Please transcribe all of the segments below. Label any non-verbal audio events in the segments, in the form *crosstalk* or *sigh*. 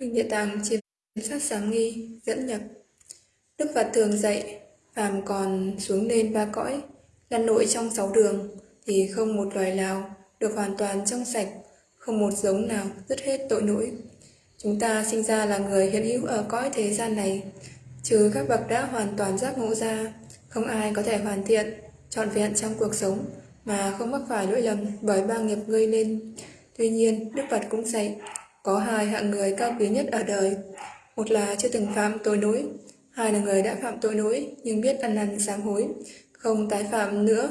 Kinh Địa Tạng chiêm sát sáng nghi, dẫn nhập. Đức Phật thường dạy, phàm còn xuống lên ba cõi, lăn nội trong sáu đường, thì không một loài nào được hoàn toàn trong sạch, không một giống nào dứt hết tội lỗi. Chúng ta sinh ra là người hiện hữu ở cõi thế gian này, trừ các bậc đã hoàn toàn giác ngộ ra, không ai có thể hoàn thiện trọn vẹn trong cuộc sống mà không mắc phải lỗi lầm bởi ba nghiệp gây nên. Tuy nhiên, đức phật cũng dạy, có hai hạng người cao quý nhất ở đời. Một là chưa từng phạm tội lỗi hai là người đã phạm tội lỗi nhưng biết ăn năn sám hối, không tái phạm nữa.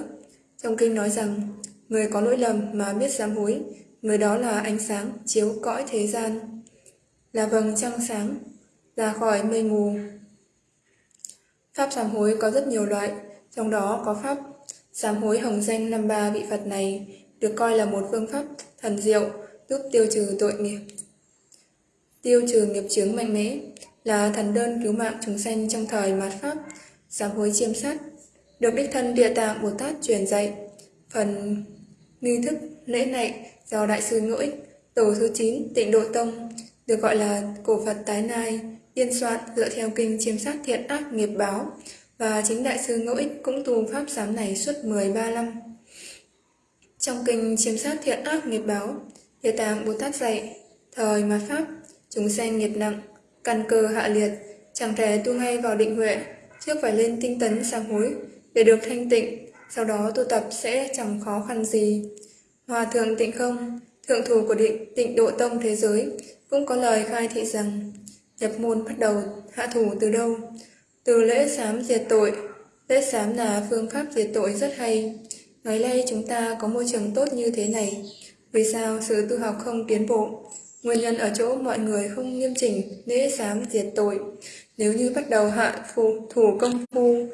Trong kinh nói rằng, người có lỗi lầm mà biết sám hối, người đó là ánh sáng chiếu cõi thế gian. Là vầng trăng sáng ra khỏi mây mù. Pháp sám hối có rất nhiều loại trong đó có pháp. Sám hối hồng danh năm ba vị phật này được coi là một phương pháp thần diệu giúp tiêu trừ tội nghiệp. Tiêu trừ nghiệp chướng mạnh mẽ là thần đơn cứu mạng chúng sanh trong thời mạt pháp. Sám hối chiêm sát, được đích thân địa tạng bồ tát truyền dạy. Phần nghi thức lễ này do đại sư ngũ ích, tổ thứ 9 tịnh độ tông, được gọi là cổ phật tái nai, biên soạn dựa theo kinh chiêm sát thiện ác nghiệp báo và chính đại sư ngẫu ích cũng tu pháp giám này suốt 13 năm. Trong kinh chiêm sát thiện ác nghiệp báo, địa tạng bồ tát dạy, thời mà pháp, chúng sanh nghiệp nặng, căn cơ hạ liệt, chẳng thể tu ngay vào định huệ, trước phải lên tinh tấn sang hối để được thanh tịnh, sau đó tu tập sẽ chẳng khó khăn gì. Hòa thượng tịnh không, thượng thủ của định, tịnh độ tông thế giới, cũng có lời khai thị rằng, nhập môn bắt đầu, hạ thủ từ đâu? Từ lễ sám diệt tội lễ sám là phương pháp diệt tội rất hay ngày nay chúng ta có môi trường tốt như thế này vì sao sự tu học không tiến bộ Nguyên nhân ở chỗ mọi người không nghiêm chỉnh lễ sám diệt tội. Nếu như bắt đầu hạ phụ, thủ công phu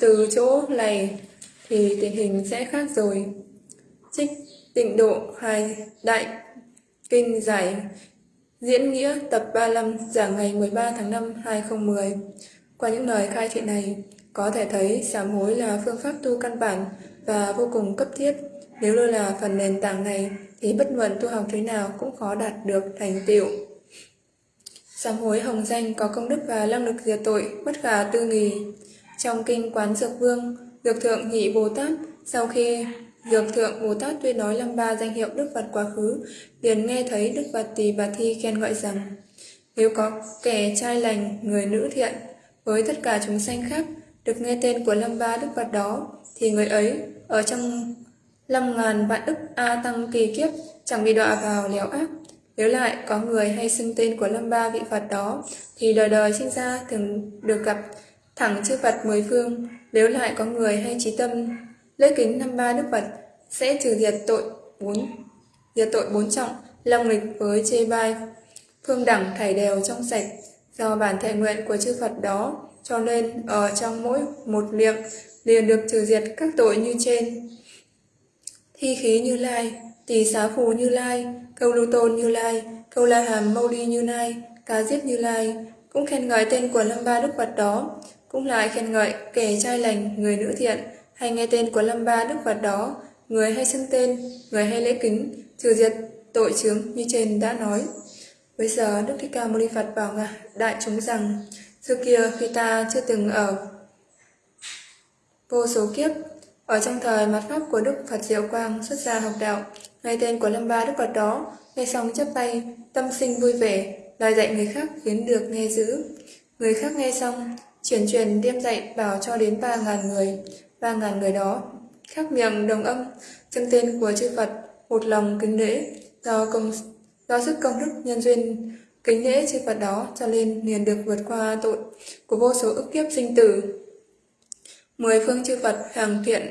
từ chỗ này thì tình hình sẽ khác rồi. Trích tịnh độ hai đại kinh giải diễn nghĩa tập 35 giảng ngày 13 tháng 5 2010. Qua những lời khai thị này, có thể thấy sám hối là phương pháp tu căn bản và vô cùng cấp thiết. Nếu lơ là phần nền tảng này thì bất luận tu học thế nào cũng khó đạt được thành tựu. Sám hối hồng danh có công đức và năng lực diệt tội bất khả tư nghì. Trong kinh Quán Dược Vương, Dược Thượng Nhị Bồ Tát sau khi Dược Thượng Bồ Tát tuyên nói lâm ba danh hiệu Đức Phật quá khứ, liền nghe thấy Đức Phật Tỳ Bà Thi khen gọi rằng nếu có kẻ trai lành, người nữ thiện, với tất cả chúng sanh khác được nghe tên của lâm ba Đức Phật đó, thì người ấy ở trong năm ngàn vạn ức A tăng kỳ kiếp chẳng bị đọa vào léo ác. Nếu lại có người hay xưng tên của lâm ba vị Phật đó, thì đời đời sinh ra thường được gặp thẳng chư Phật mười phương. Nếu lại có người hay trí tâm lễ kính năm ba Đức Phật sẽ trừ diệt tội bốn diệt tội bốn trọng, lòng nghịch với chê bai, phương đẳng thảy đều trong sạch do bản thể nguyện của chư Phật đó, cho nên ở trong mỗi một niệm liền được trừ diệt các tội như trên. Thi khí như lai tỷ xá phù như lai, câu lưu tôn như lai, câu la hàm mâu Đi như lai, cá giết như lai. Cũng khen ngợi tên của lâm ba đức phật đó. Cũng lại khen ngợi kẻ trai lành, người nữ thiện, hay nghe tên của lâm ba đức phật đó, người hay xưng tên, người hay lễ kính, trừ diệt tội chướng như trên đã nói bây giờ đức thích ca mâu ni phật bảo ngài đại chúng rằng xưa kia khi ta chưa từng ở vô số kiếp ở trong thời mặt pháp của Đức Phật Diệu Quang xuất gia học đạo, ngay tên của Lâm Ba Đức Phật đó, nghe xong chắp tay, tâm sinh vui vẻ, lời dạy người khác khiến được nghe giữ. Người khác nghe xong, chuyển truyền đem dạy bảo cho đến ba ngàn người, ba ngàn người đó, khác miệng đồng âm, chân tên của chư Phật, một lòng kính lễ, do công do sức công đức nhân duyên kính lễ chư Phật đó cho nên liền được vượt qua tội của vô số ức kiếp sinh tử. Mười phương chư Phật hàng thiện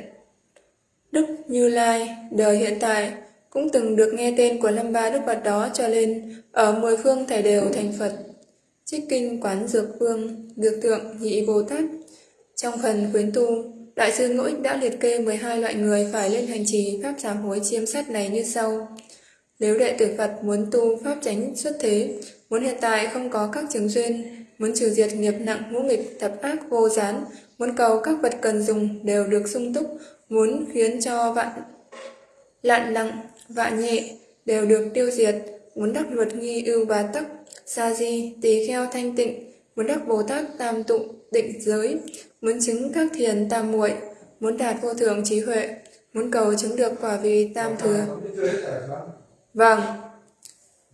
Đức Như Lai, đời hiện tại, cũng từng được nghe tên của năm Ba Đức Phật đó cho nên ở mười phương thảy đều thành Phật. Trích kinh Quán Dược Vương, Dược Tượng Nhị Bồ Tát. Trong phần khuyến tu, Đại sư Ngũ Ích đã liệt kê 12 loại người phải lên hành trì Pháp sám hối chiêm sát này như sau. Nếu đệ tử Phật muốn tu Pháp tránh xuất thế, muốn hiện tại không có các chứng duyên, muốn trừ diệt nghiệp nặng ngũ nghịch tập ác vô gián, muốn cầu các vật cần dùng đều được sung túc, muốn khiến cho vạn lạn lặng, vạ nhẹ đều được tiêu diệt, muốn đắc luật nghi ưu bá tắc, sa di, tỳ kheo thanh tịnh, muốn đắc Bồ Tát tam tụ, định giới, muốn chứng các thiền tam muội, muốn đạt vô thượng trí huệ, muốn cầu chứng được quả vị tam thừa. Vâng,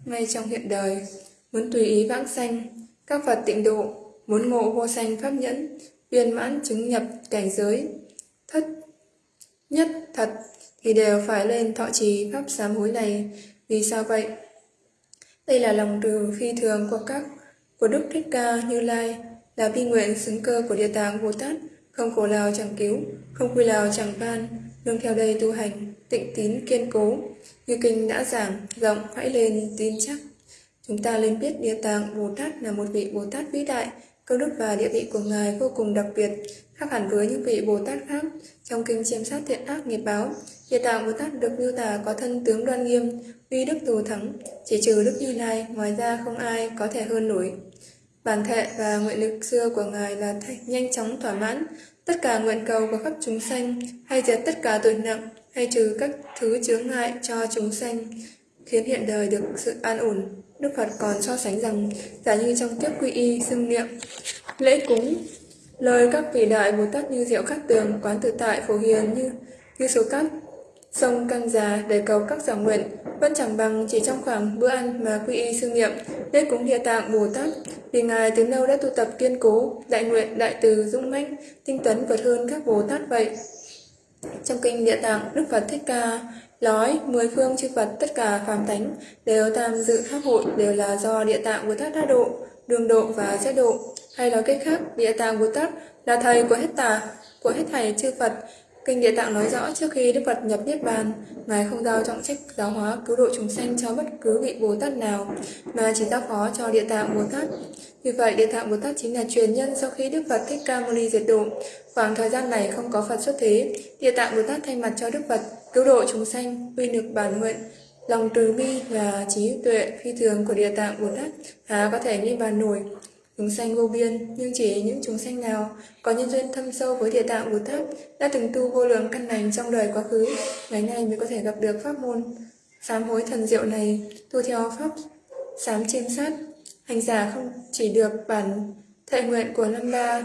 ngay trong hiện đời, muốn tùy ý vãng sanh, các Phật tịnh độ, muốn ngộ vô sanh pháp nhẫn, viên mãn chứng nhập cảnh giới, thất nhất thật thì đều phải lên thọ trì pháp sám hối này. Vì sao vậy? Đây là lòng từ phi thường của các của Đức Thích Ca Như Lai, là vi nguyện xứng cơ của Địa Tạng Bồ Tát, không khổ nào chẳng cứu, không quy nào chẳng ban, nương theo đây tu hành, tịnh tín kiên cố. Như kinh đã giảng, rộng hãy lên tin chắc. Chúng ta nên biết Địa Tạng Bồ Tát là một vị Bồ Tát vĩ đại, công đức và địa vị của Ngài vô cùng đặc biệt, khác hẳn với những vị Bồ Tát khác. Trong kinh chiêm sát thiện ác nghiệp báo, Địa Tạng Bồ Tát được miêu tả có thân tướng đoan nghiêm, uy đức thù thắng, chỉ trừ Đức Như Lai, ngoài ra không ai có thể hơn nổi. Bản thệ và nguyện lực xưa của Ngài là nhanh chóng thỏa mãn tất cả nguyện cầu của khắp chúng sanh, hay diệt tất cả tội nặng, hay trừ các thứ chướng ngại cho chúng sanh, khiến hiện đời được sự an ổn. Đức Phật còn so sánh rằng, giả như trong tiếp quy y, xưng niệm, lễ cúng, lời các vị đại Bồ Tát như diệu khắc tường, quán tự tại, phổ hiền như như số cát sông căng già để cầu các giảng nguyện, vẫn chẳng bằng chỉ trong khoảng bữa ăn mà quy y sư niệm lễ cúng địa tạng bồ tát. Vì ngài từ lâu đã tu tập kiên cố, đại nguyện, đại từ, dũng mãnh, tinh tấn vượt hơn các bồ tát vậy. Trong kinh địa tạng, đức phật thích ca nói, mười phương chư phật tất cả phàm thánh đều tham dự pháp hội, đều là do địa tạng bồ tát đã độ, đường độ và giác độ. Hay nói cách khác, địa tạng bồ tát là thầy của hết tà, của hết thầy chư phật. Kinh Địa Tạng nói rõ trước khi Đức Phật nhập Niết Bàn, Ngài không giao trọng trách giáo hóa cứu độ chúng sanh cho bất cứ vị Bồ Tát nào, mà chỉ giao phó cho Địa Tạng Bồ Tát. Vì vậy, Địa Tạng Bồ Tát chính là truyền nhân sau khi Đức Phật Thích Ca Mâu Ni diệt độ. Khoảng thời gian này không có Phật xuất thế, Địa Tạng Bồ Tát thay mặt cho Đức Phật cứu độ chúng sanh, uy lực bản nguyện, lòng từ bi và trí tuệ phi thường của Địa Tạng Bồ Tát há có thể ghi bàn nổi chúng sanh vô biên, nhưng chỉ những chúng sanh nào có nhân duyên thâm sâu với địa tạng Bồ Tát đã từng tu vô lượng căn lành trong đời quá khứ, ngày nay mới có thể gặp được pháp môn sám hối thần diệu này, tu theo pháp sám chiêm sát. Hành giả không chỉ được bản thệ nguyện của năm ba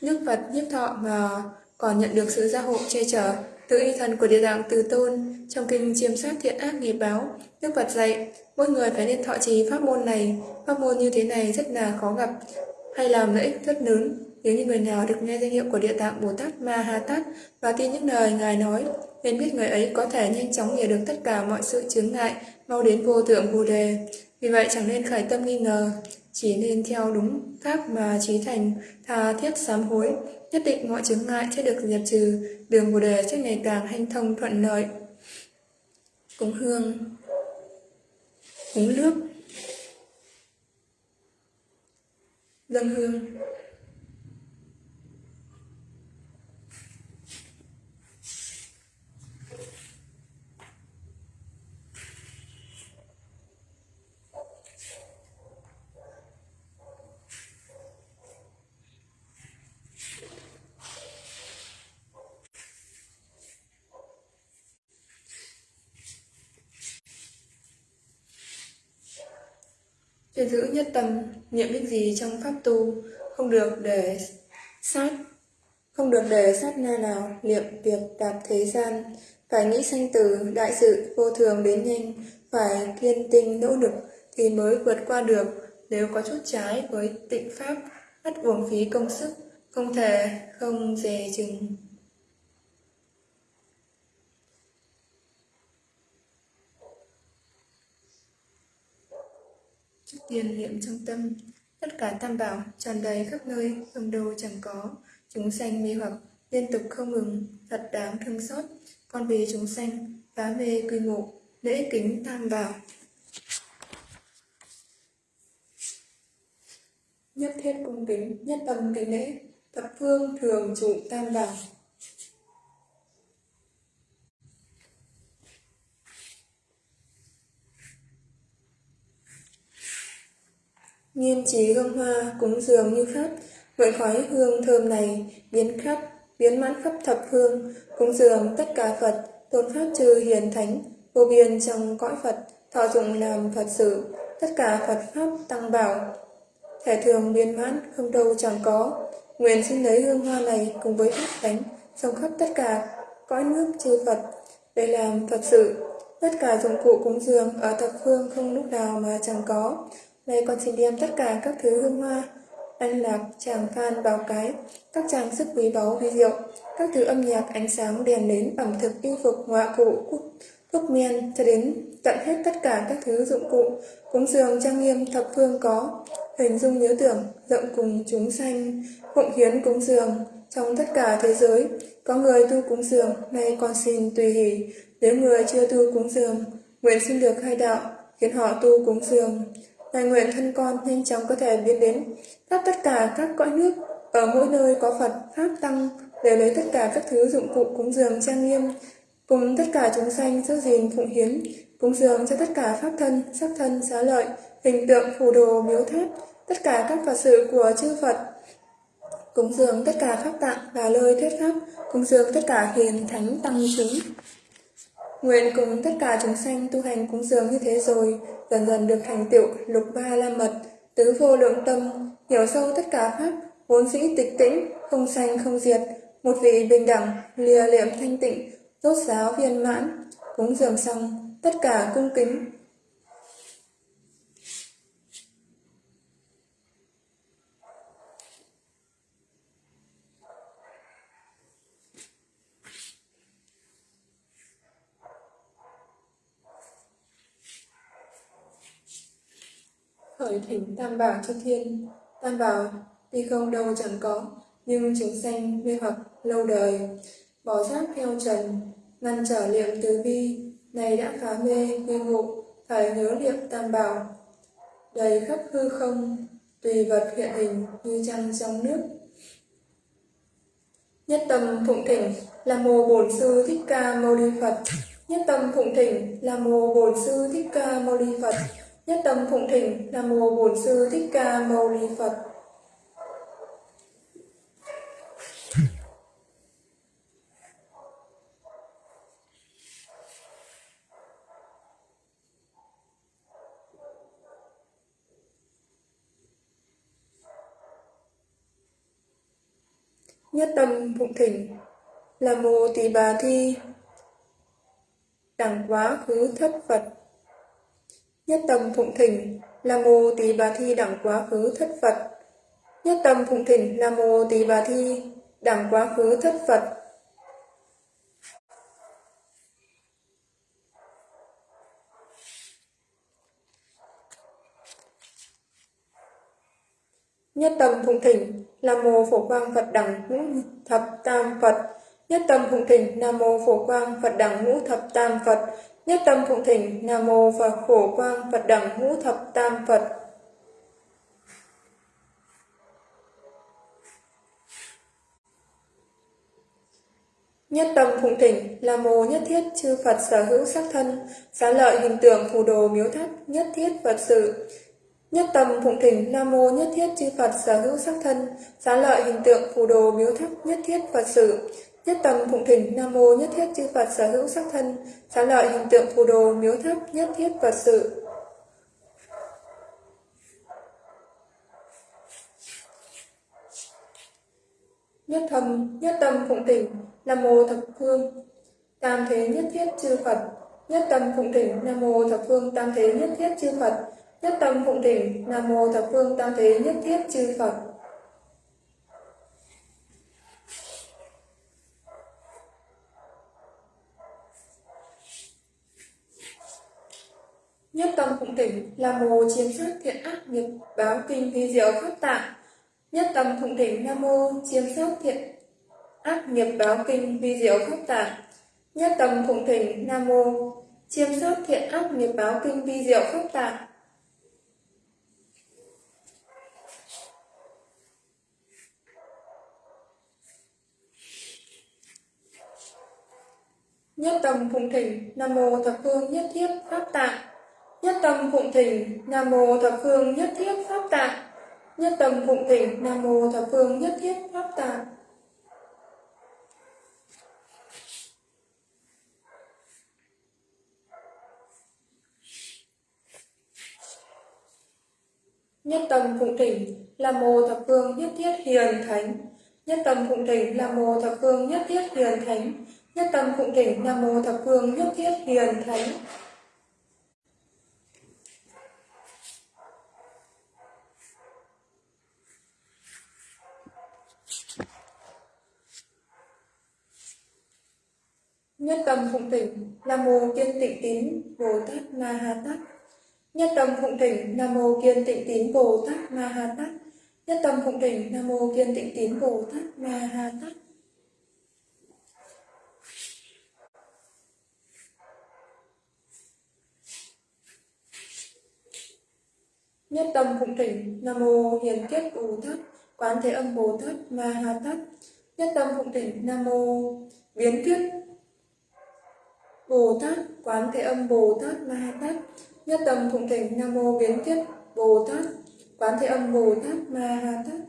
nước Phật nhiếp thọ mà còn nhận được sự gia hộ che chở từ y thần của địa tạng từ tôn trong kinh chiêm sát thiện ác nghiệp báo đức phật dạy mỗi người phải nên thọ trì pháp môn này. Pháp môn như thế này rất là khó gặp hay làm lợi ích rất lớn. Nếu như người nào được nghe danh hiệu của địa tạng bồ tát ma ha tát và tin những lời ngài nói nên biết người ấy có thể nhanh chóng hiểu được tất cả mọi sự chướng ngại mau đến vô thượng bồ đề. Vì vậy chẳng nên khởi tâm nghi ngờ chỉ nên theo đúng pháp mà trí thành tha thiết sám hối. Nhất định mọi chướng ngại sẽ được diệt trừ, đường Bồ đề sẽ ngày càng hanh thông thuận lợi. Cúng hương uống nước. Dâng hương. Giữ nhất tâm, niệm biết gì trong pháp tu, không được để sát, không được để sát na nào niệm việc tạp thế gian, phải nghĩ sanh tử, đại sự, vô thường đến nhanh, phải kiên tinh nỗ lực thì mới vượt qua được, nếu có chút trái với tịnh pháp, ắt uổng phí công sức, không thể không dè chừng. Tiền niệm trong tâm, tất cả tam bảo tràn đầy khắp nơi, không đâu chẳng có. Chúng sanh mê hoặc, liên tục không ngừng, thật đáng thương xót. Con vì chúng sanh, phá mê quy ngộ, lễ kính tam bảo. Nhất thiết cung kính, nhất tâm kính lễ, thập phương thường trụ tam bảo. Nghiêm trí hương hoa cúng dường như pháp, Mượn khói hương thơm này biến khắp, biến mãn khắp thập hương, cúng dường tất cả Phật, tôn pháp chư hiền thánh, vô biên trong cõi Phật, thọ dụng làm Phật sự, tất cả Phật pháp tăng bảo. Thể thường biến mãn không đâu chẳng có, nguyện xin lấy hương hoa này cùng với pháp thánh, trong khắp tất cả cõi nước chư Phật, để làm Phật sự. Tất cả dụng cụ cúng dường ở thập phương không lúc nào mà chẳng có. Nay con xin đem tất cả các thứ hương hoa, anh lạc, tràng phan, bào cái, các trang sức quý báu vi diệu, các thứ âm nhạc, ánh sáng, đèn nến, ẩm thực, y phục, họa cụ, thuốc men, cho đến tận hết tất cả các thứ dụng cụ, cúng dường trang nghiêm thập phương có, hình dung nhớ tưởng, rộng cùng chúng sanh, phụng hiến cúng dường, trong tất cả thế giới, có người tu cúng dường, nay con xin tùy hỷ, nếu người chưa tu cúng dường, nguyện xin được khai đạo, khiến họ tu cúng dường. Ngài nguyện thân con nhanh chóng có thể biến đến. Khắp tất cả các cõi nước, ở mỗi nơi có Phật, Pháp Tăng, để lấy tất cả các thứ dụng cụ cúng dường trang nghiêm, cùng tất cả chúng sanh giữ gìn phụng hiến, cúng dường cho tất cả Pháp thân, sắc thân, xá lợi, hình tượng, phù đồ, miếu tháp, tất cả các Phật sự của chư Phật, cúng dường tất cả Pháp tạng và lời thuyết Pháp, cúng dường tất cả hiền thánh tăng chúng. Nguyện cùng tất cả chúng sanh tu hành cúng dường như thế rồi, dần dần được thành tựu lục ba la mật, tứ vô lượng tâm, hiểu sâu tất cả pháp, vốn dĩ tịch tĩnh, không sanh không diệt, một vị bình đẳng, lìa liệm thanh tịnh, rốt giáo viên mãn, cúng dường xong, tất cả cung kính, khởi thỉnh tam bảo cho thiên. Tam bảo, tuy không đâu chẳng có, nhưng chúng sanh mê hoặc lâu đời. Bỏ giác theo trần, ngăn trở liệm tứ vi này đã phá mê mê ngụ phải nhớ niệm tam bảo. Đầy khắp hư không, tùy vật hiện hình như trăng trong nước. Nhất tâm phụng thỉnh là mô bổn sư thích ca mâu ni phật. Nhất tâm phụng thỉnh là mô bổn sư thích ca mâu ni phật. Nhất tâm phụng thỉnh Nam mô Bổn sư Thích Ca Mâu Ni Phật. Nhất tâm phụng thỉnh là mô tỳ bà thi đẳng quá khứ thất Phật Nhất tâm phụng thỉnh, nam mô tỳ bà thi đẳng quá khứ thất Phật. Nhất tâm phụng thỉnh, nam mô tỳ bà thi đẳng quá khứ thất Phật. Nhất tâm phụng thỉnh, nam mô phổ quang Phật đẳng ngũ thập tam Phật. Nhất tâm phụng thỉnh, Nam mô phổ quang Phật đẳng ngũ thập tam Phật. Nhất tâm phụng thỉnh, Nam Mô và khổ Quang Phật Đẳng Ngũ Thập Tam Phật. Nhất tâm phụng thỉnh là mô nhất thiết chư Phật sở hữu sắc thân, xá lợi hình tượng phù đồ miếu thất, nhất thiết Phật sự. Nhất tâm phụng thỉnh Nam mô nhất thiết chư Phật sở hữu sắc thân, xá lợi hình tượng phù đồ miếu thất, nhất thiết Phật sự. Nhất tâm phụng thỉnh Nam mô nhất thiết chư Phật sở hữu sắc thân, xá lợi hình tượng phù đồ miếu thấp nhất thiết Phật sự. Nhất thầm, nhất tâm phụng thỉnh, Nam mô thập phương, tam thế nhất thiết chư Phật. Nhất tâm phụng thỉnh, Nam mô thập phương tam thế nhất thiết chư Phật. Nhất tâm phụng thỉnh, Nam mô thập phương tam thế nhất thiết chư Phật. Nhất tâm phụng tỉnh là mô chiếm sát thiện ác nghiệp, báo kinh vi diệu pháp tạng. Nhất tâm phụng tỉnh, nam mô chiếm sát thiện ác nghiệp, báo kinh vi diệu pháp tạng. Nhất tâm phụng tỉnh, nam mô chiêm sát thiện ác nghiệp, báo kinh vi diệu pháp tạng. Nhất tâm phụng thỉnh nam mô thập phương nhất thiết pháp tạng. Nhất tâm phụng thỉnh, Nam Mô Thập Phương Nhất Thiết Pháp Tạng. Nhất tâm phụng thỉnh Nam mô thập phương nhất thiết pháp tạng. Nhất tâm phụng thỉnh Nam mô thập phương nhất thiết hiền thánh. Nhất tâm phụng thỉnh Nam mô thập phương nhất thiết hiền thánh. Nhất tâm phụng thỉnh Nam mô thập phương nhất thiết hiền thánh. Nhất tâm phụng thỉnh, Nam mô Kiên Tịnh Tín Bồ Tát Ma Ha Tát. Nhất tâm phụng thỉnh, Nam mô Kiên Tịnh Tín Bồ Tát Ma Ha Tát. Nhất tâm phụng thỉnh, Nam mô Kiên Tịnh Tín Bồ Tát Ma Ha Tát. Nhất tâm phụng thỉnh, Nam mô Hiền Kiết Bồ Tát, Quán Thế Âm Bồ Tát Ma Ha Tát. Nhất tâm phụng thỉnh, Nam mô Biến Kiết Bồ Tát, Quán Thế Âm Bồ Tát Ma Ha Tát. Nhất tâm phụng thỉnh Nam mô Biến Kiết Bồ Tát, Quán Thế Âm Bồ Tát Ma Ha Tát.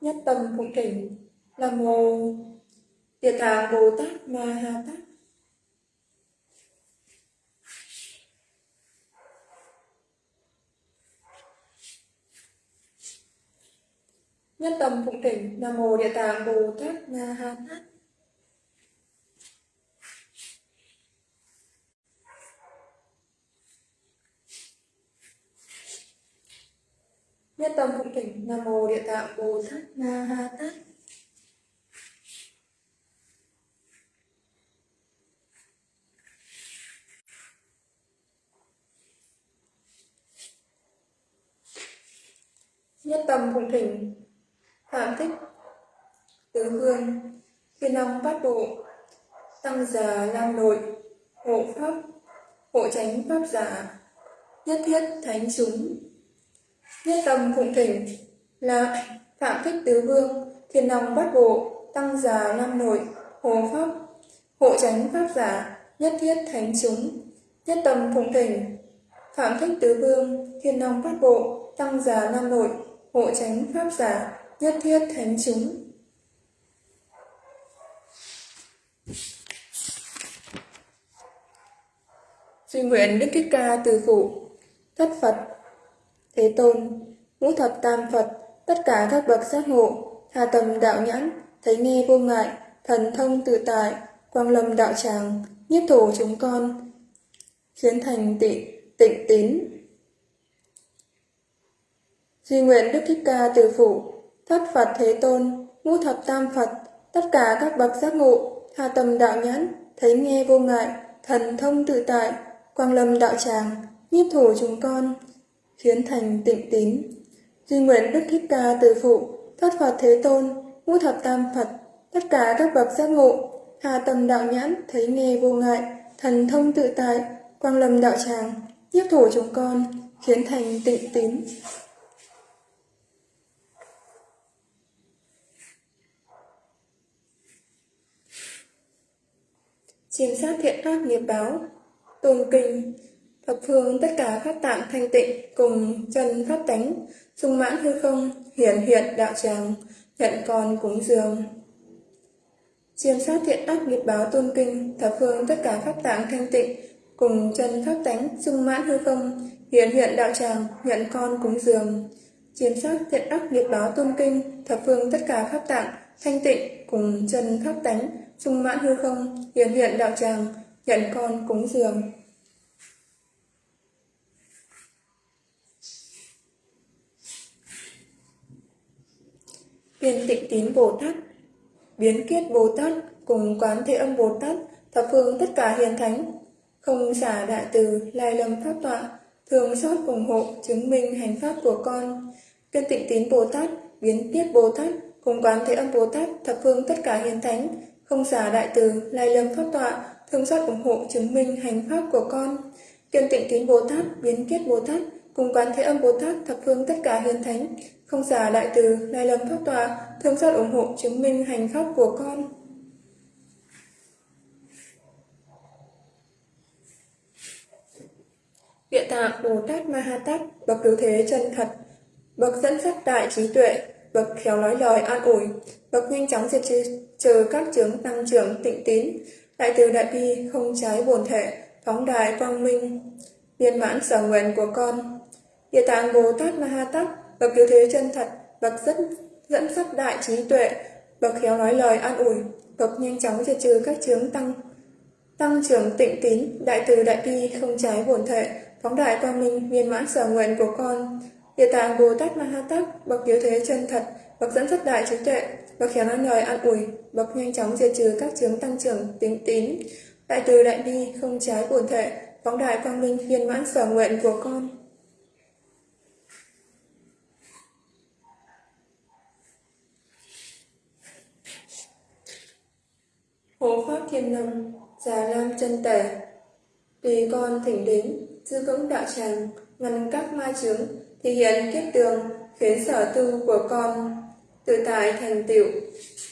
Nhất tâm phụng thỉnh Nam mô Địa Tạng Bồ Tát Ma Ha Tát. Nhất tâm phụng thỉnh, Nam mô Địa Tạng Bồ Tát na Ha Tát. Nhất tâm phụng thỉnh, Nam mô Địa Tạng Bồ Tát na Ha Tát. Nhất tâm phụng thỉnh Phạm thích tứ vương Thiên long bát bộ, Tăng già lam nội, Hộ pháp, Hộ tránh pháp giả, Nhất thiết thánh chúng. Nhất tâm phụng thỉnh, là Phạm thích tứ vương Thiên long bát bộ, Tăng già lam nội, Hộ pháp, Hộ tránh pháp giả, Nhất thiết thánh chúng. Nhất tâm phụng thỉnh, Phạm thích tứ vương Thiên long bát bộ, Tăng già lam nội, Hộ tránh pháp giả nhất thiết thánh chúng. Duy nguyện Đức Thích Ca từ phụ, thất Phật, Thế Tôn, ngũ thập tam Phật, tất cả các bậc giác ngộ, hà tầm đạo nhãn, thấy nghe vô ngại, thần thông tự tại, quang lâm đạo tràng, nhiếp thổ chúng con, khiến thành tị, tịnh tín. Duy nguyện Đức Thích Ca từ phụ, thất Phật Thế Tôn, ngũ thập tam Phật, tất cả các bậc giác ngộ, hà tầm đạo nhãn, thấy nghe vô ngại, thần thông tự tại, quang lâm đạo tràng, nhiếp thủ chúng con, khiến thành tịnh tín. Duy nguyện Đức Thích Ca từ phụ, thất Phật Thế Tôn, ngũ thập tam Phật, tất cả các bậc giác ngộ, hà tầm đạo nhãn, thấy nghe vô ngại, thần thông tự tại, quang lâm đạo tràng, nhiếp thủ chúng con, khiến thành tịnh tín. Chiêm sát thiện ác nghiệp báo, tôn kinh, thập phương tất cả pháp tạng thanh tịnh cùng chân pháp tánh, sung mãn hư không, hiển hiện đạo tràng, nhận con cúng dường. Chiêm sát thiện ác nghiệp báo tôn kinh, thập phương tất cả pháp tạng thanh tịnh cùng chân pháp tánh, sung mãn hư không, hiển hiện đạo tràng, nhận con cúng dường. Chiêm sát thiện ác nghiệp báo tôn kinh, thập phương tất cả pháp tạng thanh tịnh cùng chân pháp tánh, sung mãn hư không, hiển hiện đạo tràng, nhận con cúng dường. Viên tịnh tín Bồ Tát, biến kiết Bồ Tát cùng quán thế âm Bồ Tát, thập phương tất cả hiền thánh, không xả đại từ, lai lâm pháp tọa, thường xót ủng hộ, chứng minh hành pháp của con. Viên tịnh tín Bồ Tát, biến kiết Bồ Tát, cùng quán thế âm Bồ Tát, thập phương tất cả hiền thánh, Ông già đại từ lai lâm pháp tọa, thương xót ủng hộ chứng minh hành pháp của con. Kiên tịnh kính Bồ Tát, biến kiết bồ Tát, cùng quán thế âm Bồ Tát thập phương tất cả hiền thánh. Không giả đại từ, lai lâm pháp tòa, thương xót ủng hộ chứng minh hành pháp của con. Địa tạng Bồ Tát Mahatat, bậc cứu thế chân thật, bậc dẫn dắt đại trí tuệ, bậc khéo nói lời an ủi, bậc nhanh chóng diệt trừ, trừ các chứng tăng trưởng tịnh tín, đại từ đại bi không trái bổn thể, phóng đại quang minh, viên mãn sở nguyện của con. Địa tạng Bồ Tát Ma Ha Tát, bậc cứu thế chân thật, bậc dẫn dẫn dắt đại trí tuệ, bậc khéo nói lời an ủi, bậc nhanh chóng diệt trừ các chứng tăng tăng trưởng tịnh tín, đại từ đại bi không trái bổn thể, phóng đại quang minh. Viên mãn sở nguyện của con. Địa tạng Bồ Tát Ma Ha Tát, bậc cứu thế chân thật, bậc dẫn dắt đại trí tuệ, bậc khéo nói lời an ủi, bậc nhanh chóng diệt trừ các chứng tăng trưởng tính tín, đại từ đại bi không trái bổn thể, phóng đại quang minh viên mãn sở nguyện của con. Hộ Pháp Thiên Lâm, Già Lam chân Tể Tùy con thỉnh đến, giữ vững đạo tràng, ngăn các ma chướng, thì hiện kiếp tường, khiến sở tu của con tự tại thành tựu.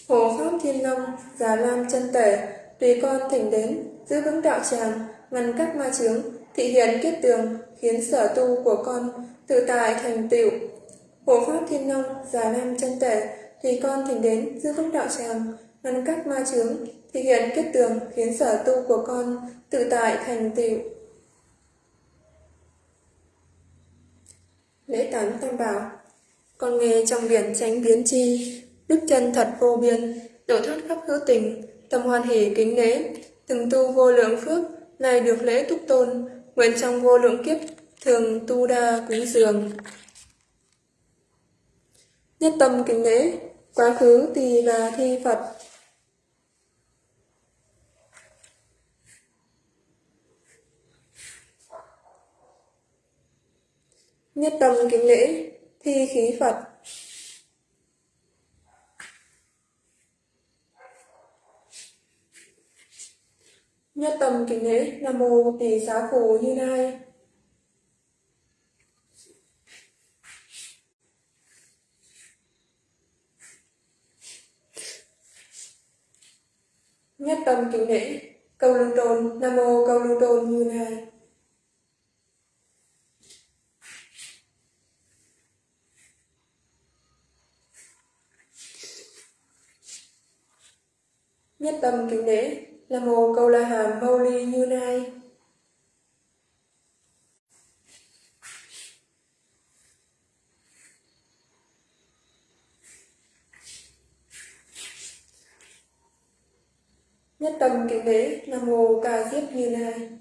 Hộ Pháp Thiên long Già Lam chân Tể Tùy con thỉnh đến, giữ vững đạo tràng, ngăn các ma chướng, thị hiện kiếp tường, khiến sở tu của con tự tại thành tựu. Hộ Pháp Thiên Long, Già Lam chân Tể Tùy con thỉnh đến, giữ vững đạo tràng, ngăn các ma chướng, thị hiện kết tường khiến sở tu của con tự tại thành tựu. Lễ tán tam bảo Con nghe trong biển tránh biến chi, đức chân thật vô biên, độ thoát khắp hữu tình, tâm hoan hỷ kính lễ, từng tu vô lượng phước, nay được lễ túc tôn, nguyện trong vô lượng kiếp, thường tu đa cúng dường. Nhất tâm kính lễ, quá khứ tỳ và thi Phật, Nhất tâm kính lễ, thi khí Phật. Nhất tâm kính lễ, Nam Mô Tỷ Xá Phù Như Lai. Nhất tâm kính lễ, câu lưu tôn, Nam Mô câu lưu tôn Như Lai. Nhất tâm kính lễ là mô câu la hàm mâu ly như nai. Nhất tâm kính lễ là mô ca diếp như nai.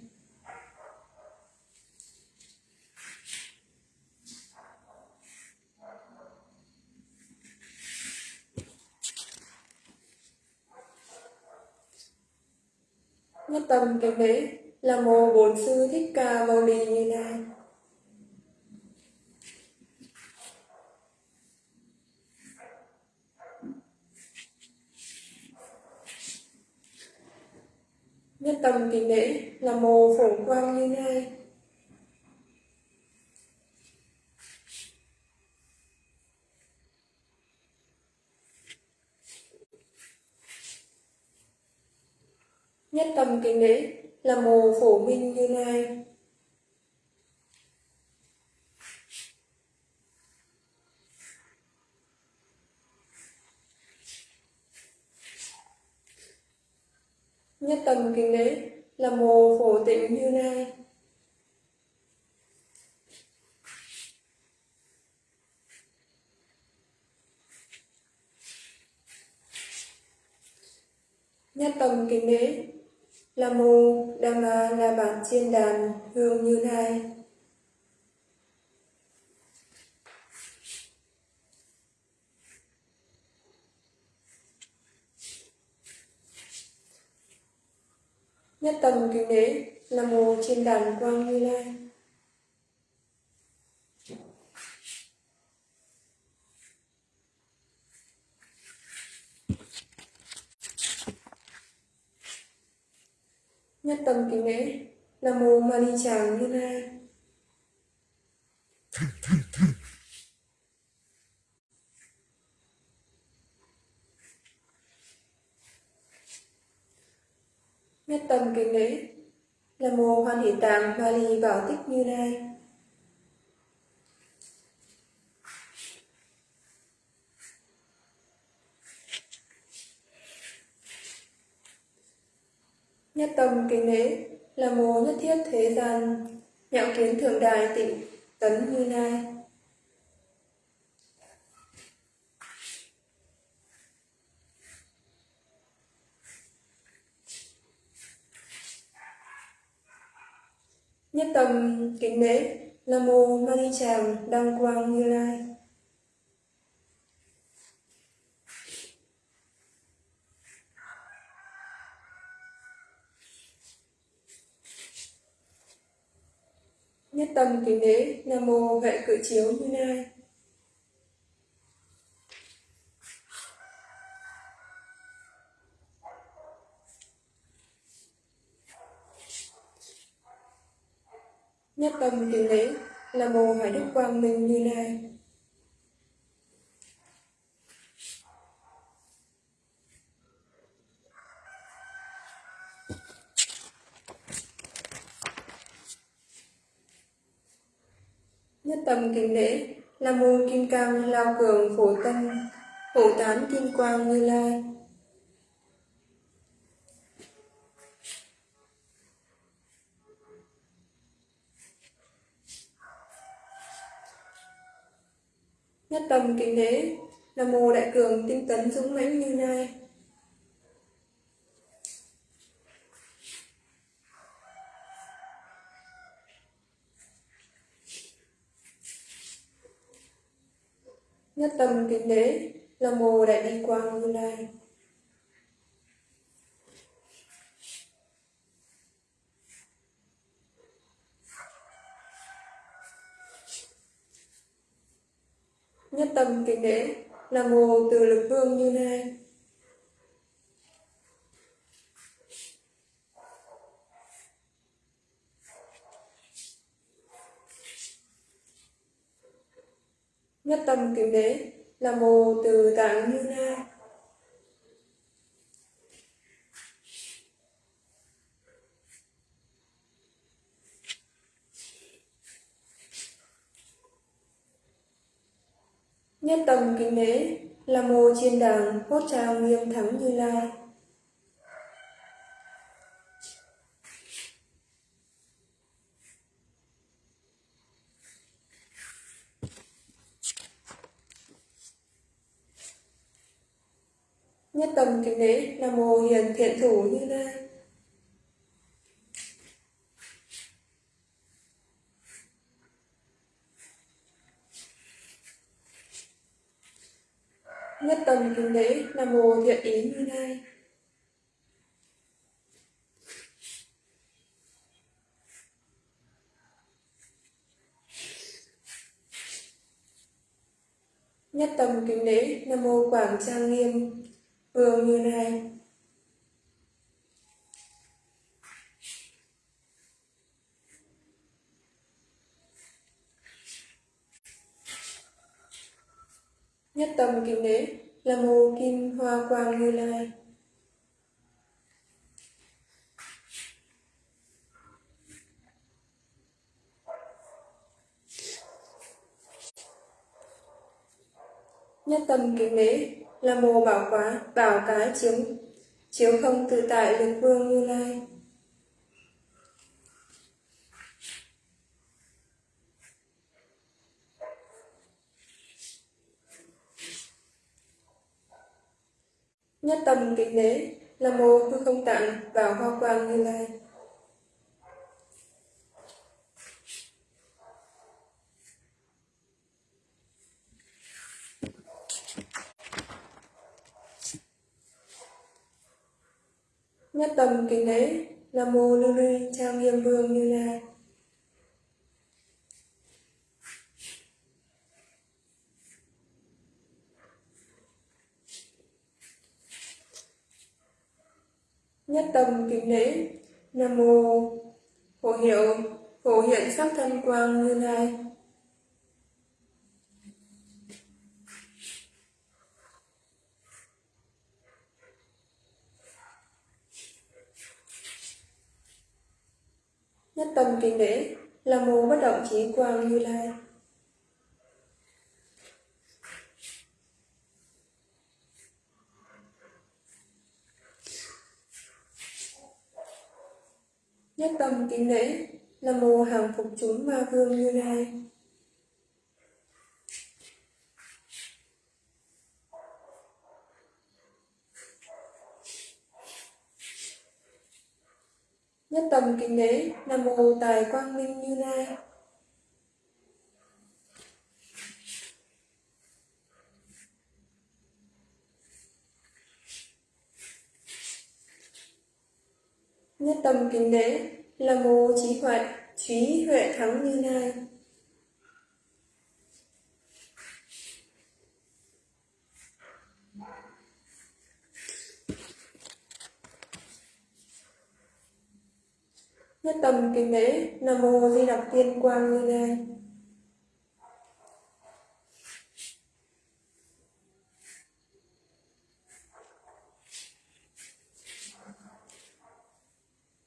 nhất tâm kính lễ là mô bổn sư thích ca mâu ni như lai. Nhất tâm kính lễ là mô phổ quang như lai. Nhất tâm kính đế, là mồ phổ minh như lai. Nhất tâm kính đế, là mồ phổ tịnh như lai. Nhất tâm kính lễ là mô đam ma la bản chiên đàn hương như nai nhất tâm kính lễ là mô trên hơi lên nhất tâm kính lễ, nam mô mani chàng như lai. Nhất tâm kính lễ Nam mô Hoan Hỷ Tạng Bali Bảo Tích Như Lai. Nhất tâm kính lễ là mô nhất thiết thế gian, nhạo kiến thượng đài tịnh tấn như lai. Nhất tâm kính lễ nam mô Mani Tràng Đăng Quang Như Lai. Nhất tâm kính lễ Nam mô Vệ Cự Chiếu Như Lai. Nhất tâm kính lễ Nam mô Hải Đức Quang Minh Như Lai. Nhất tâm kính lễ là môn kim cang lao cường phổ tân phổ tán kim quang như lai. Nhất thế là mồ đại cường tinh tấn dũng mãnh như nay Nhất tâm kính đế là mồ đại bi quang như lai. Nhất tâm kính đế là mô từ lực vương như lai. Nhất tâm kính đế là mô từ tạng như lai. Nhất tâm kính lễ là mô chiên đàng hốt trao nghiêm thắng như lai. Nhất tâm kính lễ là mô hiền thiện thủ như lai. Nhất tâm nam mô thiện ý như lai. Nhất tâm kính lễ Nam mô Quảng Trang Nghiêm, Vương Như Lai. Nhất tâm kính lễ là mô Kim Hoa Quang Như Lai. Nhất tâm kính đế là mô bảo quá bảo cái chiếu chiếu không tự tại lực vương như lai nhất tâm kính lễ là mô hư không tạng vào hoa quang như lai Nhất tâm kính lễ Nam mô Lưu Ly Trang Nghiêm Vương Như Lai. Nhất tâm kính lễ Nam mô Phổ hiệu Phổ hiện sắc thân quang Như Lai. Nhất tâm kính lễ là mô bất động trí quang như lai. Nhất tâm kính lễ là mô hàng phục chúng ma vương như lai. Nhất tâm kính lễ, Nam mô Tài Quang Minh Như Lai. Nhất tâm kính đế Nam mô Trí Huệ Trí Huệ Thắng Như Lai. Nhất tâm kính đế Nam mô Di Đặc Tiên Quang Như Lai.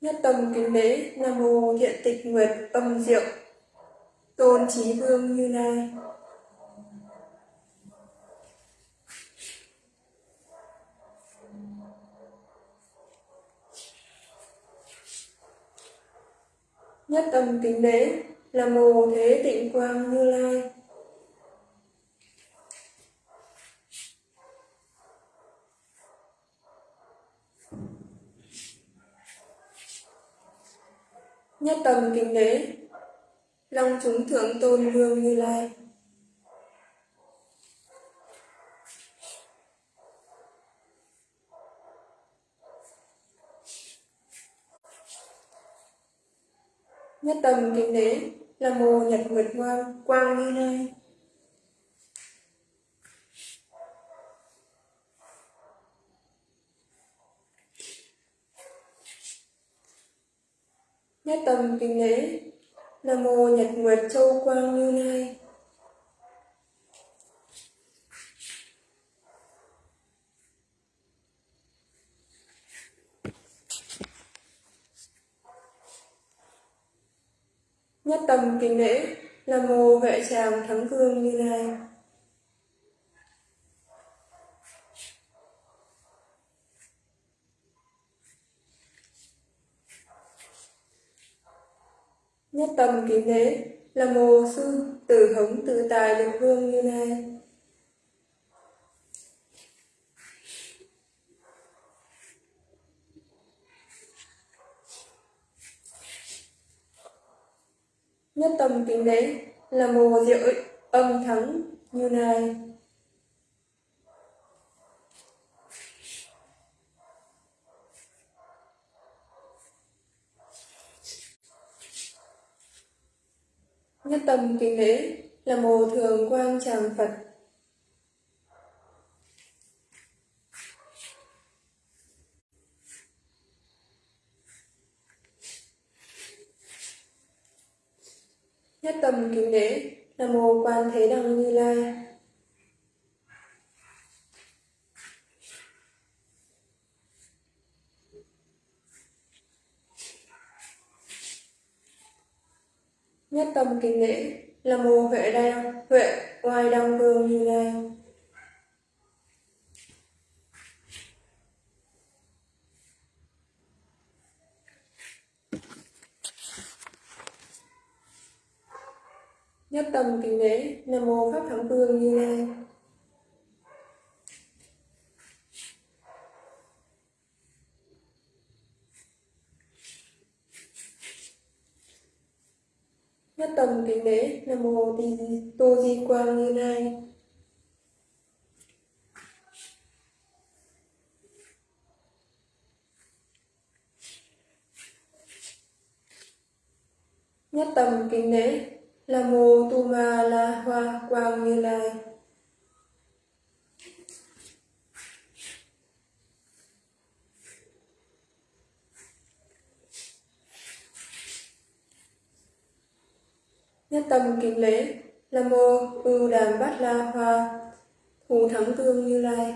Nhất tâm kính lễ, Nam mô hiện Tịch Nguyệt Âm Diệu Tôn Trí Vương Như Lai. Nhất tâm kính lễ, nam mô thế tịnh quang như lai. Nhất tâm kính đế, Long chúng thượng tôn vương như lai. Nhất tâm kính đế là mồ nhật nguyệt quang quang như lai. Nhất tâm kính lễ nam mô nhật nguyệt châu quang như lai. Nhất tâm kính lễ nam mô vệ tràng thắng vương như lai. Nhất tâm kính lễ là mô sư tử hống tự tài được vương như này Nhất tâm kính lễ là mồ diệu âm thắng như này. Nhất tâm kính lễ là mồ thường quang tràng Phật. Nhất tâm kính lễ là mồ Quan Thế Đăng Như Lai. Nhất tâm kính lễ là mô huệ đăng huệ ngoài đăng vương như lai. Nhất tâm kính lễ Nam mô Pháp Thắng Vương Như Lai. Nhất tâm kính lễ, Nam mô Di Tô Di Quang Như Lai. Nhất tâm kính lễ là mô tu ma la hoa quang như lai nhất tâm kính lễ, nam mô ưu đàm bát la hoa, thù thắng tương như lai.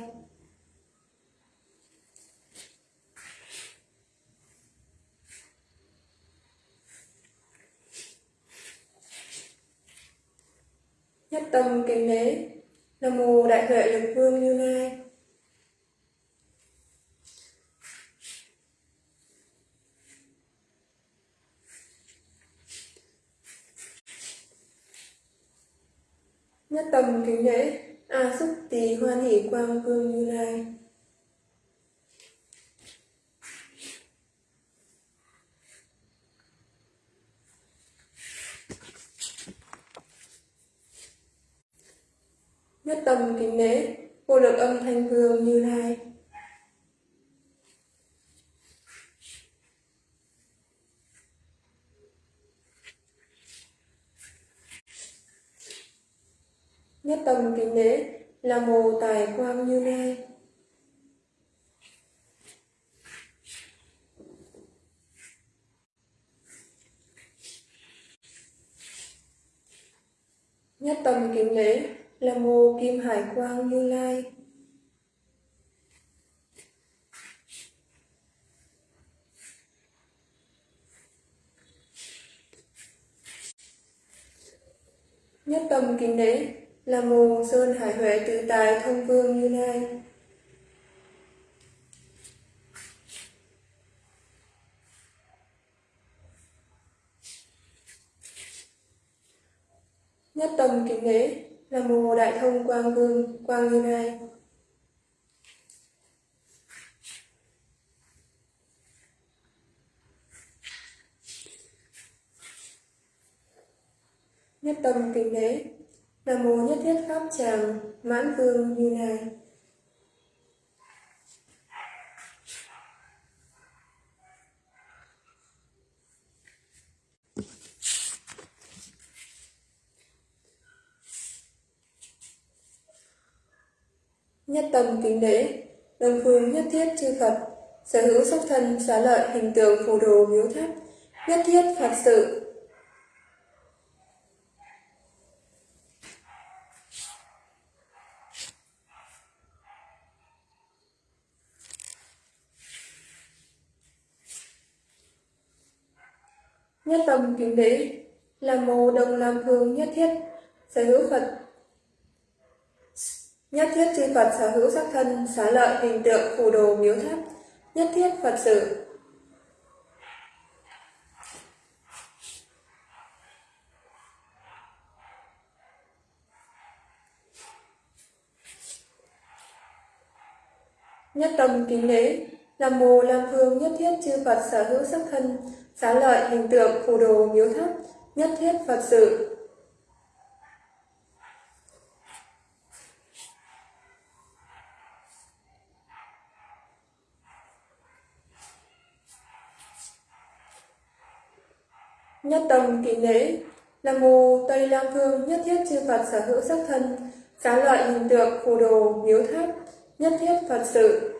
Nhất tâm kính lễ, nam mô đại huệ lực vương như lai. Nhất tâm kính lễ, a xúc tỳ hoan hỷ quang vương như lai. Nhất tâm kính lễ, vô lượng âm thanh vương như lai. Nhất tâm kính lễ là mồ tài quang như lai. Nhất tâm kính lễ là mồ kim hải quang như lai. Nhất tâm kính lễ là mồ sơn hải huệ tự tài thông vương như nay nhất tâm kính lễ là mồ đại thông quang vương, quang như nay nhất tâm kính lễ Nam mô nhất thiết pháp tràng mãn vương như lai. Nhất tâm kính lễ đồng phương nhất thiết chư phật, sở hữu sắc thân xá lợi hình tượng phù đồ miếu tháp, nhất thiết phật sự nhất tâm kính đế, là mô đồng làm phương nhất thiết, sở hữu phật. Nhất thiết chư phật sở hữu sắc thân, xá lợi, hình tượng, phù đồ, miếu tháp, nhất thiết phật sự. Nhất tâm kính đế, là mồ làm phương nhất thiết chư phật sở hữu sắc thân xá lợi, hình tượng, phù đồ, miếu tháp, nhất thiết phật sự. Nhất tâm kỳ lễ là mù tây lam phương nhất thiết chư phật sở hữu sắc thân. Xá lợi, hình tượng, phù đồ, miếu tháp, nhất thiết phật sự.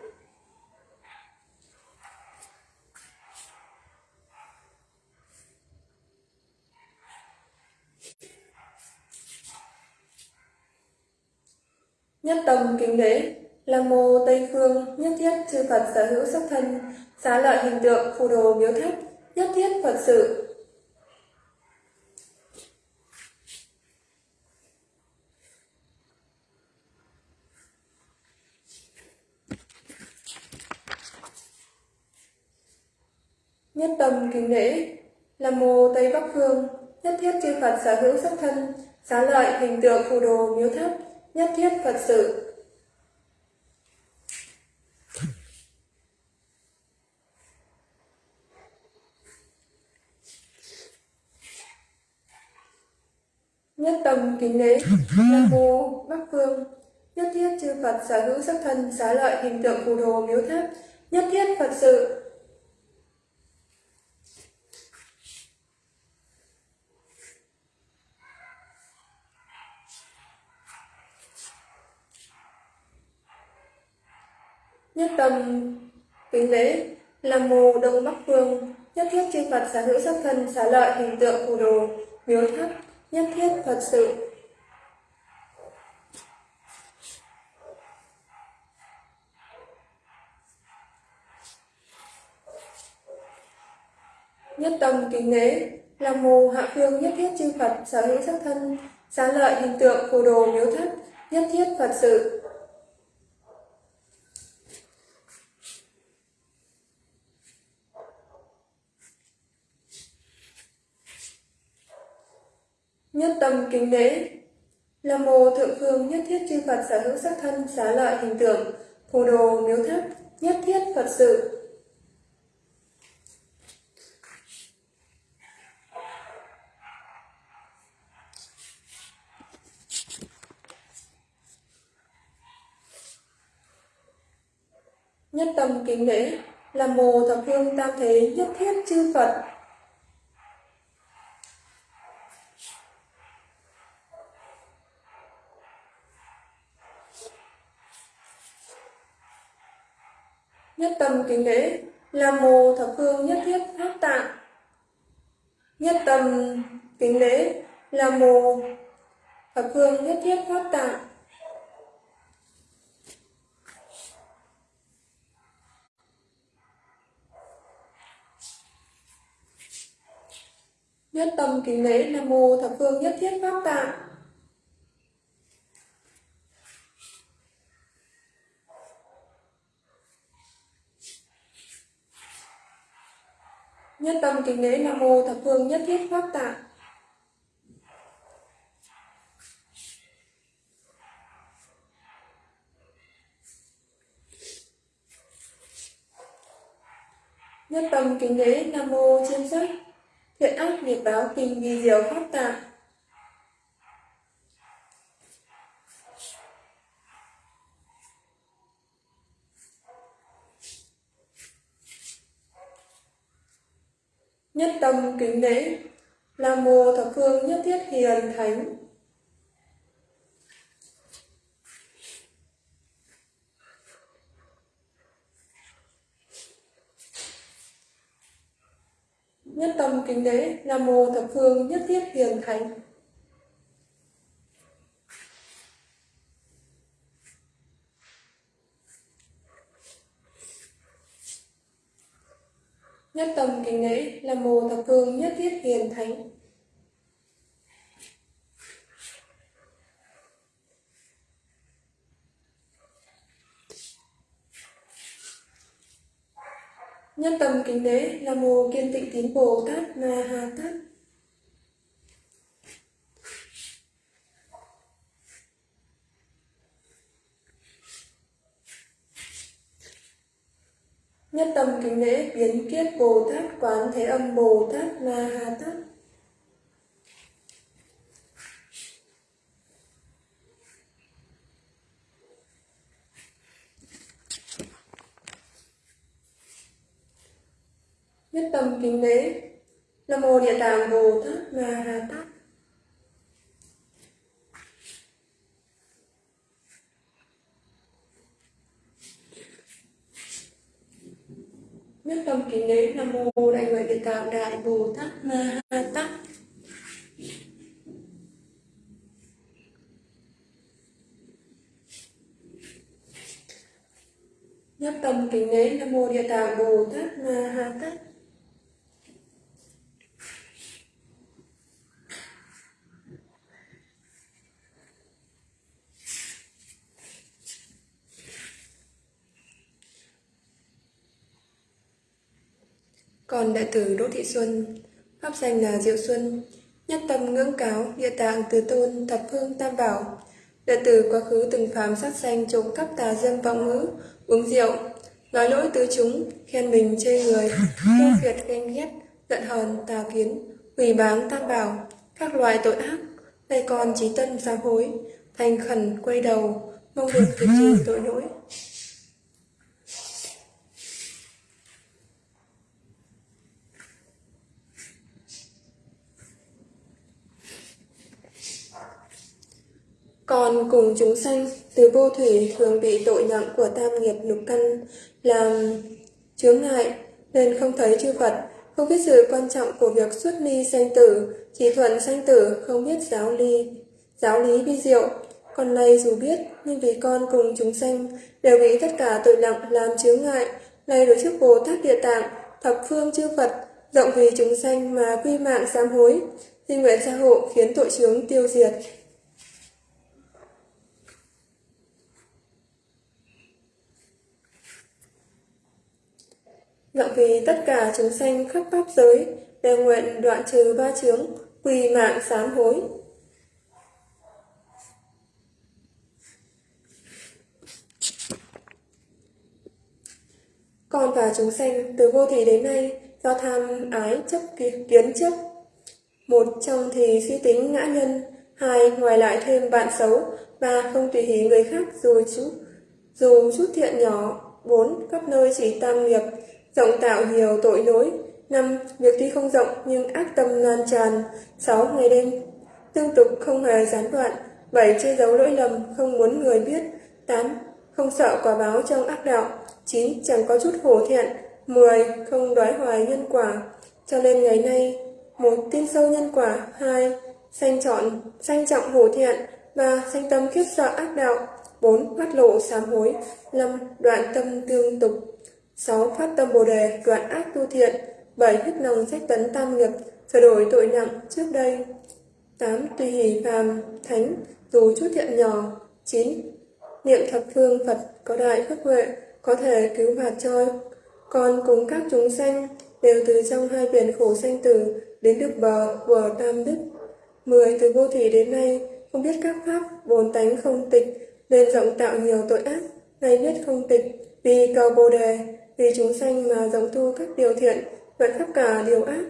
Nhất tâm kính lễ là mô tây phương, nhất thiết chư phật sở hữu sắc thân, xá lợi hình tượng phù đồ miếu tháp nhất thiết phật sự. Nhất tâm kính lễ là mô tây bắc phương, nhất thiết chư phật sở hữu sắc thân, xá lợi hình tượng phù đồ miếu tháp nhất thiết phật sự. Nhất tâm kính lễ nam mô, bắc phương. Nhất thiết chư phật sở hữu sắc thân, xá lợi, hình tượng phù đồ miếu tháp. Nhất thiết phật sự. Nhất tâm kính lễ là mồ đông bắc phương. Nhất thiết chư phật sở hữu sắc thân xá lợi hình tượng phù đồ miếu tháp. Nhất thiết phật sự. Nhất tâm kính lễ là mồ hạ phương. Nhất thiết chư phật sở hữu sắc thân xá lợi hình tượng phù đồ miếu thất, nhất thiết Phật sự. Nhất tâm kính lễ. Nam mô thượng phương nhất thiết chư Phật sở hữu sắc thân xá lợi hình tượng, phù đồ miếu tháp, nhất thiết Phật sự. Nhất tâm kính lễ là mồ thập phương tam thế nhất thiết chư Phật nhất tâm kính lễ Nam mô thập phương nhất thiết pháp tạng. Nhất tâm kính lễ Nam mô thập phương nhất thiết pháp tạng. Nhất tâm kính lễ nam mô thập phương nhất thiết pháp tạng. Nhất tâm kính lễ nam mô thập phương nhất thiết pháp tạng. Nhất tâm kính lễ nam mô chiêm sách thiện ác nghiệp báo kinh vi diệu pháp tạng. Nhất tâm kính lễ nam mô thập phương nhất thiết hiền thánh. Nhất tâm kính lễ nam mô thập phương nhất thiết hiền thánh. Nhất tâm kính lễ là mô thập phương nhất thiết hiền thánh. Nhân tâm kính lễ là mô kiên tịnh tín bồ tát na ha tát. Nhất tâm kính lễ biến kiết bồ tát quán thế âm bồ tát ma ha tát. Nhất tâm kính lễ, nam mô địa tạng bồ tát ma ha tát. Nhất tâm kính lễ nam mô đại nguyện địa tạng đại bồ tát ma ha tát. Nhất tâm kính lễ nam mô địa tạng bồ tát ma ha tát. Còn đại tử Đỗ Thị Xuân, pháp danh là Diệu Xuân, nhất tâm ngưỡng cáo, địa tạng từ tôn, thập phương tam bảo. Đệ tử quá khứ từng phàm sát sanh trộm cắp tà dâm vọng ngữ, uống rượu, nói lỗi tứ chúng, khen mình chê người, *laughs* kêu phiệt ganh ghét, giận hờn, tà kiến, hủy báng tam bảo, các loại tội ác. Nay con trí tân sám hối, thành khẩn quay đầu, mong được *laughs* diệt trừ tội lỗi. Còn cùng chúng sanh từ vô thủy thường bị tội nặng của tam nghiệp lục căn làm chướng ngại nên không thấy chư Phật, không biết sự quan trọng của việc xuất ly sanh tử, chỉ thuận sanh tử, không biết giáo ly, giáo lý vi diệu. Còn này dù biết, nhưng vì con cùng chúng sanh đều bị tất cả tội nặng làm chướng ngại, nay đối trước Bồ Tát Địa Tạng, thập phương chư Phật, rộng vì chúng sanh mà quy mạng sám hối, xin nguyện gia hộ khiến tội chướng tiêu diệt. Vọng vì tất cả chúng sanh khắp pháp giới đều nguyện đoạn trừ ba chướng, quỳ mạng sám hối. Con và chúng sanh từ vô thủy đến nay do tham ái chấp kiến chấp. Một trong thì suy tính ngã nhân, hai ngoài lại thêm bạn xấu, ba không tùy hỷ người khác dù chút, dù chút thiện nhỏ, bốn khắp nơi chỉ tam nghiệp, rộng tạo nhiều tội lỗi. năm Việc tuy không rộng nhưng ác tâm lan tràn. sáu Ngày đêm tương tục không hề gián đoạn. bảy Che giấu lỗi lầm không muốn người biết. tám Không sợ quả báo trong ác đạo. chín Chẳng có chút hổ thẹn. 10. Không đoái hoài nhân quả. Cho nên ngày nay, một tin sâu nhân quả, hai Sanh chọn, sanh trọng hổ thiện, ba Sanh tâm khiếp sợ ác đạo, bốn Phát lộ sám hối, năm Đoạn tâm tương tục, 6. Phát tâm Bồ Đề, đoạn ác tu thiện. 7. Hết lòng sách tấn tam nghiệp, sửa đổi tội nặng trước đây. 8. Tùy hỷ phàm, thánh, dù chút thiện nhỏ. 9. Niệm thập phương Phật có đại phước huệ, có thể cứu phạt cho con cùng các chúng sanh đều từ trong hai biển khổ sanh tử đến được bờ của tam đức. 10. Từ vô thủy đến nay, không biết các pháp, bồn tánh không tịch, nên rộng tạo nhiều tội ác, nay biết không tịch, vì cầu Bồ Đề, vì chúng sanh mà rộng tu các điều thiện, vẫn khắp cả điều ác.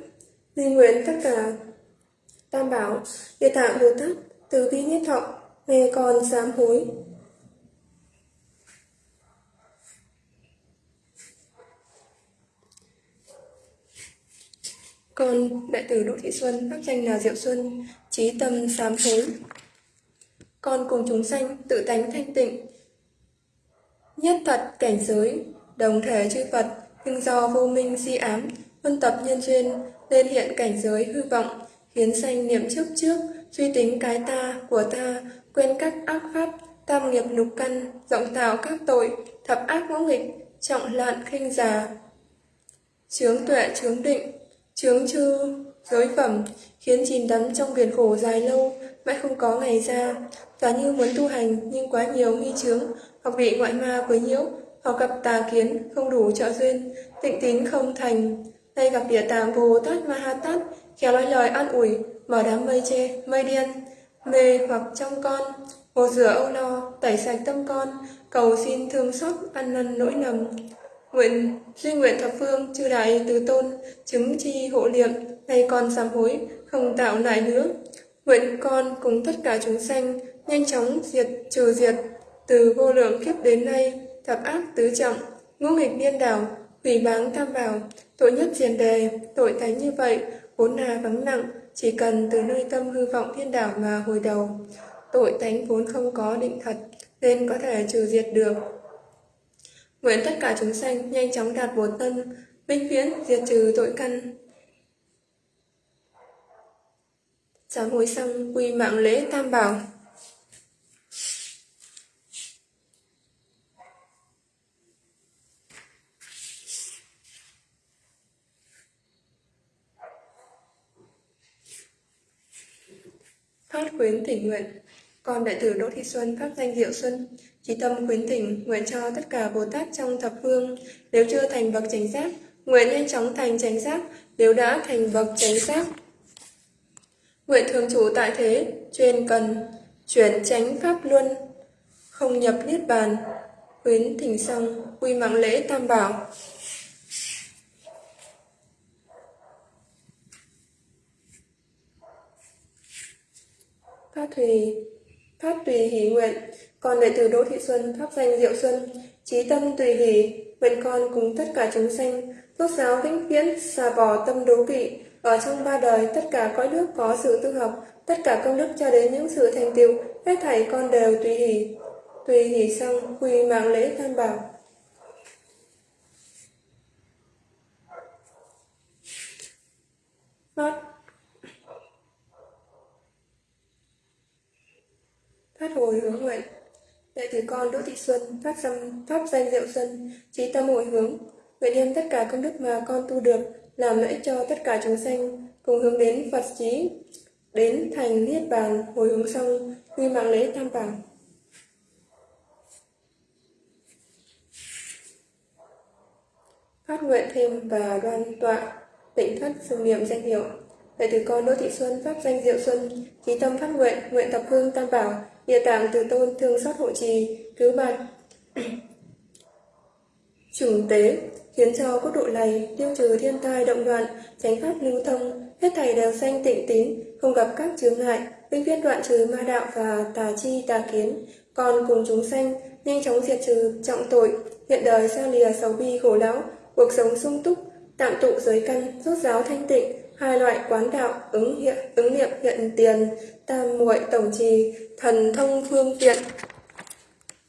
Di nguyện tất cả Tam Bảo, Địa Tạng Bồ Tát, từ bi nhất thọ, nghe con sám hối. Con, đại tử Đỗ Thị Xuân, các danh là Diệu Xuân, trí tâm sám hối. Con cùng chúng sanh tự tánh thanh tịnh, nhất thật cảnh giới, đồng thể chư Phật, nhưng do vô minh si ám, huân tập nhân duyên, nên hiện cảnh giới hư vọng, khiến sanh niệm trước trước, suy tính cái ta, của ta, quên các ác pháp, tam nghiệp nục căn, rộng tạo các tội, thập ác ngũ nghịch, trọng lạn khinh già. Chướng tuệ chướng định, chướng chư, giới phẩm, khiến chìm đắm trong biển khổ dài lâu, mãi không có ngày ra. Giả như muốn tu hành nhưng quá nhiều nghi chướng, hoặc bị ngoại ma quấy nhiễu, hoặc gặp tà kiến không đủ trợ duyên, tịnh tín không thành. Nay gặp địa tạng Bồ Tát Ma Ha Tát, khéo nói lời an ủi, mở đám mây che mây điên, mê hoặc trong con, hồ rửa âu lo, tẩy sạch tâm con, cầu xin thương xót ăn năn nỗi lầm. Nguyện duy nguyện thập phương chư đại từ tôn chứng chi hộ niệm nay con sám hối không tạo lại nữa nguyện con cùng tất cả chúng sanh nhanh chóng diệt trừ diệt từ vô lượng kiếp đến nay thập ác tứ trọng ngũ nghịch điên đảo hủy báng tam bảo tội nhất diền đề tội thánh như vậy vốn là vắng nặng chỉ cần từ nơi tâm hư vọng thiên đảo mà hồi đầu tội thánh vốn không có định thật nên có thể trừ diệt được Nguyện tất cả chúng sanh nhanh chóng đạt bồ tân, minh viễn diệt trừ tội căn. Sám hối xong quy mạng lễ tam bảo. Phát khuyến thỉnh nguyện Con đại tử Đỗ Thị Xuân pháp danh Diệu Xuân Chí tâm khuyến thỉnh, nguyện cho tất cả Bồ Tát trong thập phương, nếu chưa thành bậc chánh giác, nguyện nhanh chóng thành chánh giác, nếu đã thành bậc chánh giác. Nguyện thường trụ tại thế, chuyên cần, chuyển chánh pháp luân, không nhập niết bàn, khuyến thỉnh xong, quy mạng lễ tam bảo. Phát thùy, phát tùy hỷ nguyện, con đệ tử Đỗ Thị Xuân, pháp danh Diệu Xuân, trí tâm tùy hỷ, nguyện con cùng tất cả chúng sanh, rốt giáo vĩnh viễn, xà bỏ tâm đố kỵ, ở trong ba đời tất cả cõi nước có sự tu học, tất cả công đức cho đến những sự thành tựu, hết thảy con đều tùy hỷ. Tùy hỷ xong, quy mạng lễ tam bảo. Not Phát hồi hướng nguyện Đệ tử con Đỗ Thị Xuân, pháp, danh, pháp danh Diệu Xuân, trí tâm hồi hướng, nguyện đem tất cả công đức mà con tu được, làm lợi cho tất cả chúng sanh, cùng hướng đến Phật trí, đến thành niết bàn hồi hướng xong quy mạng lễ tam bảo. Phát nguyện thêm và đoan tọa tịnh thất xưng niệm danh hiệu. Đệ tử con Đỗ Thị Xuân pháp danh Diệu Xuân, trí tâm phát nguyện, nguyện tập hương tam bảo, địa tạng từ tôn thương xót hộ trì, cứu bạn chủng tế, khiến cho quốc độ này tiêu trừ thiên tai động loạn, tránh pháp lưu thông, hết thảy đều sanh tịnh tín, không gặp các chướng ngại, vĩnh viễn đoạn trừ ma đạo và tà chi tà kiến, còn cùng chúng sanh nhanh chóng diệt trừ trọng tội, hiện đời xa lìa sầu bi khổ não, cuộc sống sung túc, tạm tụ giới căn, rốt giáo thanh tịnh, hai loại quán đạo ứng hiện, ứng niệm hiện tiền, tam muội tổng trì, thần thông phương tiện.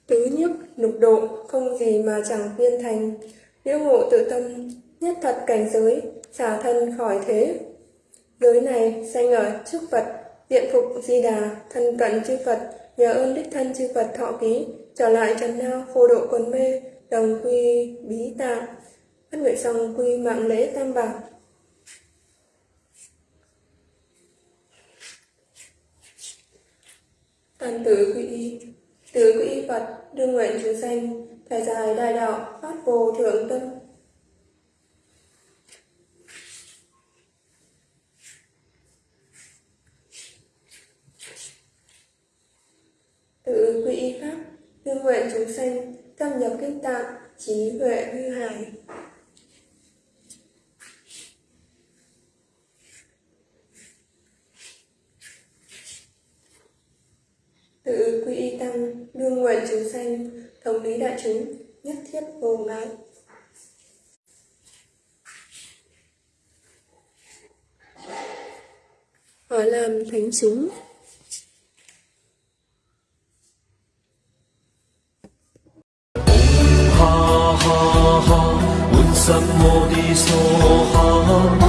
Tứ nhiếp lục độ, không gì mà chẳng viên thành. Liễu ngộ tự tâm, nhất thật cảnh giới, xả thân khỏi thế. Giới này sanh ở trước phật diện phục di đà, thân cận chư phật, nhờ ơn đích thân chư phật thọ ký, trở lại trần nao phô độ quần mê, đồng quy bí tạng. Phát nguyện xong quy mạng lễ tam bảo. Tân tử quy y. Tứ quy y Phật, Đương nguyện chúng sanh Thời dài đại đạo Phát vô thượng tâm Tự quy y Pháp, Đương nguyện chúng sanh Tâm nhập kinh tạng, Trí huệ như hải tự quy y tăng đương nguyện chúng sanh thống lý đại chúng nhất thiết vô ngại. Hỏi làm thánh chúng ha ha ha, un sam mô đi so